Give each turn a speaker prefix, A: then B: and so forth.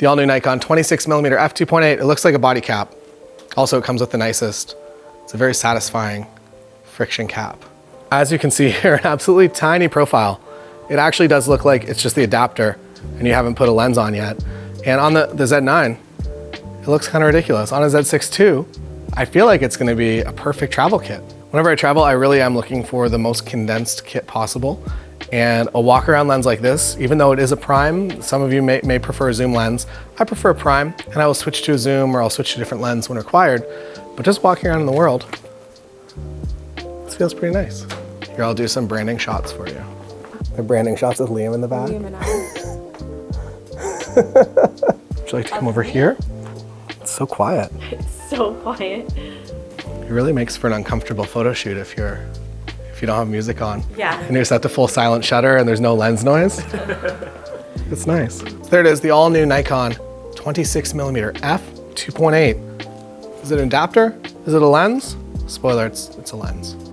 A: The all new Nikon 26 millimeter f2.8. It looks like a body cap. Also, it comes with the nicest. It's a very satisfying friction cap. As you can see here, an absolutely tiny profile. It actually does look like it's just the adapter and you haven't put a lens on yet. And on the, the Z9, it looks kind of ridiculous. On a Z6 II, I feel like it's gonna be a perfect travel kit. Whenever I travel, I really am looking for the most condensed kit possible. And a walk around lens like this, even though it is a prime, some of you may, may prefer a zoom lens. I prefer a prime and I will switch to a zoom or I'll switch to a different lens when required. But just walking around in the world, this feels pretty nice. Here, I'll do some branding shots for you. The branding shots with Liam in the back.
B: Liam and I.
A: Would you like to come over here? It's so quiet.
B: It's so quiet.
A: It really makes for an uncomfortable photo shoot if you're if you don't have music on.
B: Yeah.
A: And you're set to full silent shutter and there's no lens noise. it's nice. There it is, the all new Nikon 26 millimeter f 2.8. Is it an adapter? Is it a lens? Spoiler, it's, it's a lens.